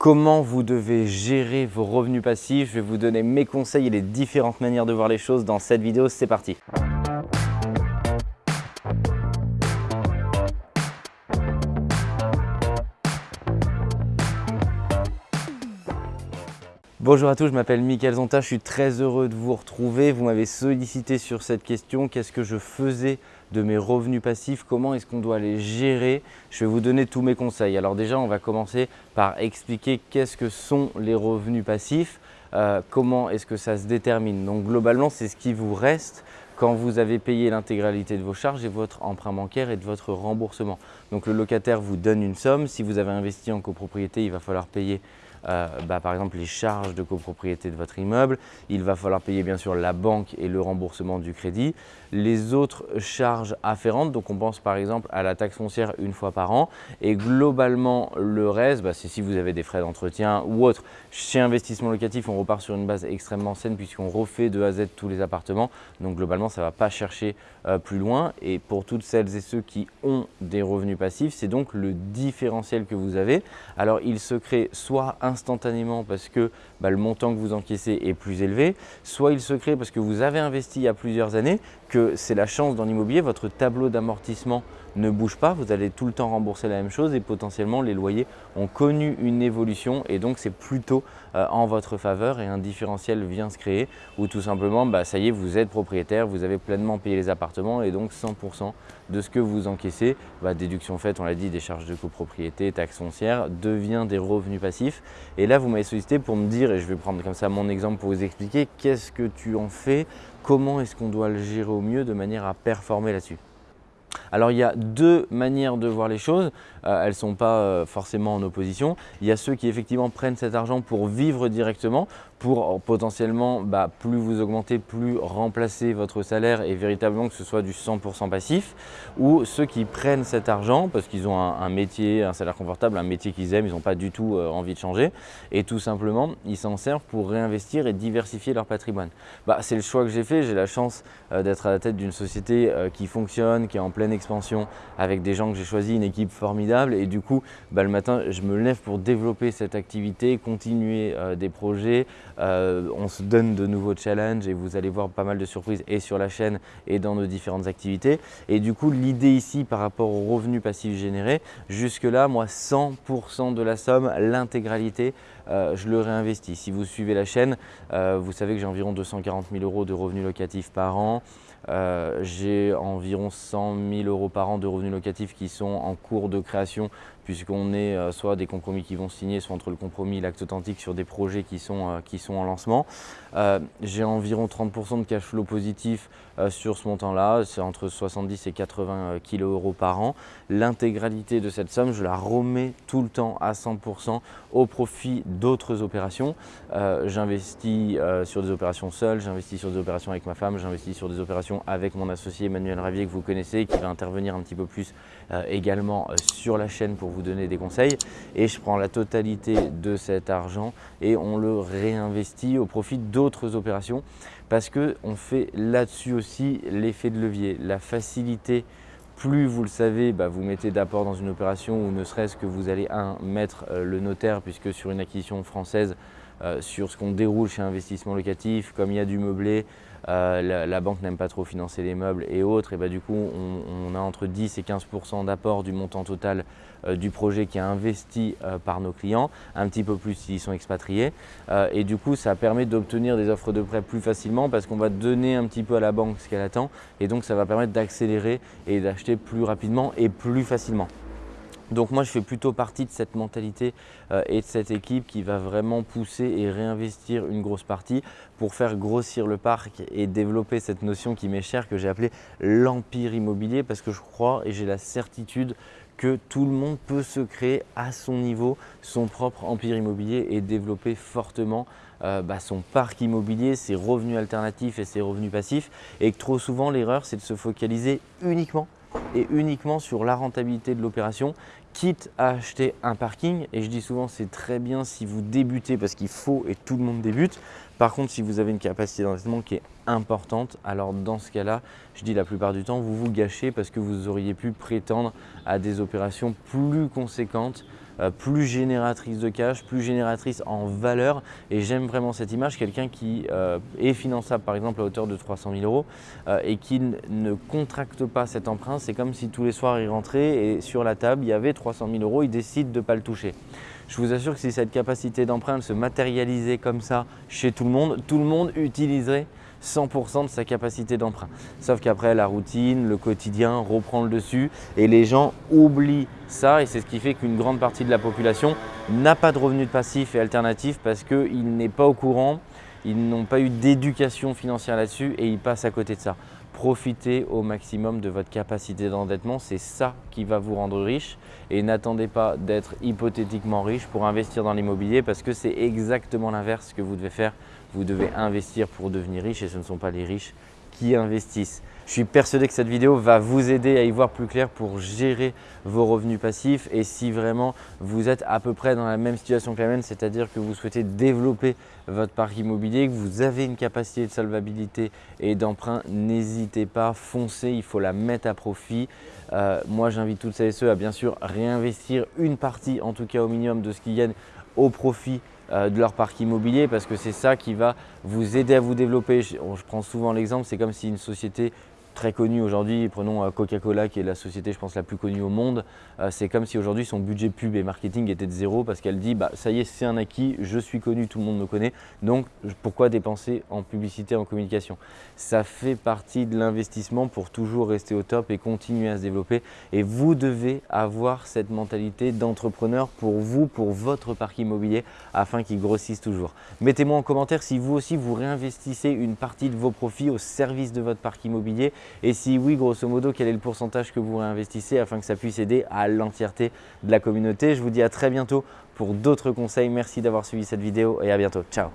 comment vous devez gérer vos revenus passifs? Je vais vous donner mes conseils et les différentes manières de voir les choses dans cette vidéo. C'est parti Bonjour à tous, je m'appelle Mickaël Zonta, je suis très heureux de vous retrouver. Vous m'avez sollicité sur cette question, qu'est-ce que je faisais de mes revenus passifs, comment est-ce qu'on doit les gérer? Je vais vous donner tous mes conseils. Alors déjà, on va commencer par expliquer qu'est-ce que sont les revenus passifs, euh, comment est-ce que ça se détermine. Donc globalement, c'est ce qui vous reste quand vous avez payé l'intégralité de vos charges et votre emprunt bancaire et de votre remboursement. Donc le locataire vous donne une somme, si vous avez investi en copropriété, il va falloir payer euh, bah, par exemple les charges de copropriété de votre immeuble. Il va falloir payer bien sûr la banque et le remboursement du crédit. Les autres charges afférentes, donc on pense par exemple à la taxe foncière une fois par an. Et globalement, le reste, bah, c'est si vous avez des frais d'entretien ou autre. Chez Investissement Locatif, on repart sur une base extrêmement saine puisqu'on refait de A à Z tous les appartements. Donc globalement, ça ne va pas chercher euh, plus loin. Et pour toutes celles et ceux qui ont des revenus passifs, c'est donc le différentiel que vous avez. Alors il se crée soit un instantanément parce que bah, le montant que vous encaissez est plus élevé, soit il se crée parce que vous avez investi il y a plusieurs années, que c'est la chance dans l'immobilier, votre tableau d'amortissement ne bouge pas, vous allez tout le temps rembourser la même chose et potentiellement les loyers ont connu une évolution et donc c'est plutôt euh, en votre faveur et un différentiel vient se créer ou tout simplement bah, ça y est vous êtes propriétaire, vous avez pleinement payé les appartements et donc 100% de ce que vous encaissez, bah, déduction faite on l'a dit des charges de copropriété, taxes foncières, devient des revenus passifs. Et là vous m'avez sollicité pour me dire je vais prendre comme ça mon exemple pour vous expliquer qu'est-ce que tu en fais, comment est-ce qu'on doit le gérer au mieux de manière à performer là-dessus? Alors il y a deux manières de voir les choses, elles ne sont pas euh, forcément en opposition. Il y a ceux qui effectivement prennent cet argent pour vivre directement, pour euh, potentiellement bah, plus vous augmenter, plus remplacer votre salaire et véritablement que ce soit du 100% passif. Ou ceux qui prennent cet argent parce qu'ils ont un, métier, un salaire confortable, un métier qu'ils aiment, ils n'ont pas du tout envie de changer et tout simplement ils s'en servent pour réinvestir et diversifier leur patrimoine. Bah, C'est le choix que j'ai fait, j'ai la chance d'être à la tête d'une société qui fonctionne, qui est en pleine expansion avec des gens que j'ai choisi, une équipe formidable et du coup bah, le matin je me lève pour développer cette activité, continuer euh, des projets, euh, on se donne de nouveaux challenges et vous allez voir pas mal de surprises et sur la chaîne et dans nos différentes activités et du coup l'idée ici par rapport aux revenus passifs générés, jusque là moi 100% de la somme, l'intégralité euh, je le réinvestis. Si vous suivez la chaîne, vous savez que j'ai environ 240 000 euros de revenus locatifs par an. Euh, j'ai environ 100 000 euros par an de revenus locatifs qui sont en cours de création puisqu'on est euh, soit des compromis qui vont signer, soit entre le compromis et l'acte authentique sur des projets qui sont, euh, qui sont en lancement. J'ai environ 30% de cash flow positif sur ce montant-là, c'est entre 70 et 80 kg euros par an. L'intégralité de cette somme, je la remets tout le temps à 100% au profit d'autres opérations. j'investis sur des opérations seules, j'investis sur des opérations avec ma femme, j'investis sur des opérations avec mon associé Emmanuel Ravier que vous connaissez, qui va intervenir un petit peu plus également sur la chaîne pour vous donner des conseils. Et je prends la totalité de cet argent et on le réinvestit au profit d'autres opérations parce qu'on fait là-dessus aussi l'effet de levier, la facilité plus vous le savez, bah, vous mettez d'apport dans une opération ou ne serait-ce que vous allez un, mettre euh, le notaire puisque sur une acquisition française, euh, sur ce qu'on déroule chez Investissement Locatif, comme il y a du meublé, euh, la, banque n'aime pas trop financer les meubles et autres, et bah, du coup on, a entre 10 et 15% d'apport du montant total euh, du projet qui est investi par nos clients, un petit peu plus s'ils sont expatriés. et du coup ça permet d'obtenir des offres de prêt plus facilement parce qu'on va donner un petit peu à la banque ce qu'elle attend et donc ça va permettre d'accélérer et d'acheter plus rapidement et plus facilement. Donc moi je fais plutôt partie de cette mentalité euh, et de cette équipe qui va vraiment pousser et réinvestir une grosse partie pour faire grossir le parc et développer cette notion qui m'est chère que j'ai appelée l'empire immobilier parce que je crois et j'ai la certitude que tout le monde peut se créer à son niveau son propre empire immobilier et développer fortement euh, bah, son parc immobilier, ses revenus alternatifs et ses revenus passifs. Et que trop souvent l'erreur c'est de se focaliser uniquement et uniquement sur la rentabilité de l'opération, quitte à acheter un parking. Et je dis souvent, c'est très bien si vous débutez parce qu'il faut et tout le monde débute. Par contre, si vous avez une capacité d'investissement qui est importante, alors dans ce cas-là, je dis la plupart du temps, vous vous gâchez parce que vous auriez pu prétendre à des opérations plus conséquentes plus génératrice de cash, plus génératrice en valeur. Et j'aime vraiment cette image, quelqu'un qui euh, est finançable par exemple à hauteur de 300 000 euros et qui ne contracte pas cet emprunt. C'est comme si tous les soirs il rentrait et sur la table il y avait 300 000 euros, il décide de ne pas le toucher. Je vous assure que si cette capacité d'emprunt se matérialisait comme ça chez tout le monde, tout le monde utiliserait 100% de sa capacité d'emprunt. Sauf qu'après, la routine, le quotidien reprend le dessus et les gens oublient ça et c'est ce qui fait qu'une grande partie de la population n'a pas de revenus passifs et alternatifs parce qu'il n'est pas au courant, ils n'ont pas eu d'éducation financière là-dessus et ils passent à côté de ça. Profitez au maximum de votre capacité d'endettement, c'est ça qui va vous rendre riche et n'attendez pas d'être hypothétiquement riche pour investir dans l'immobilier parce que c'est exactement l'inverse que vous devez faire. Vous devez investir pour devenir riche et ce ne sont pas les riches qui investissent. Je suis persuadé que cette vidéo va vous aider à y voir plus clair pour gérer vos revenus passifs et si vraiment vous êtes à peu près dans la même situation que la mienne, c'est-à-dire que vous souhaitez développer votre parc immobilier, que vous avez une capacité de solvabilité et d'emprunt, n'hésitez pas, foncez, il faut la mettre à profit. Euh, moi, j'invite toutes celles et ceux à bien sûr réinvestir une partie, en tout cas au minimum, de ce qu'ils gagnent au profit euh, de leur parc immobilier parce que c'est ça qui va vous aider à vous développer. Je, je prends souvent l'exemple, c'est comme si une société très connu aujourd'hui. Prenons euh, Coca-Cola qui est la société je pense la plus connue au monde. Euh, c'est comme si aujourd'hui son budget pub et marketing était de zéro parce qu'elle dit bah, ça y est c'est un acquis, je suis connu, tout le monde me connaît. Donc pourquoi dépenser en publicité, en communication? Ça fait partie de l'investissement pour toujours rester au top et continuer à se développer. Et vous devez avoir cette mentalité d'entrepreneur pour vous, pour votre parc immobilier afin qu'il grossisse toujours. Mettez-moi en commentaire si vous aussi vous réinvestissez une partie de vos profits au service de votre parc immobilier et si oui, grosso modo, quel est le pourcentage que vous réinvestissez afin que ça puisse aider à l'entièreté de la communauté? Je vous dis à très bientôt pour d'autres conseils. Merci d'avoir suivi cette vidéo et à bientôt. Ciao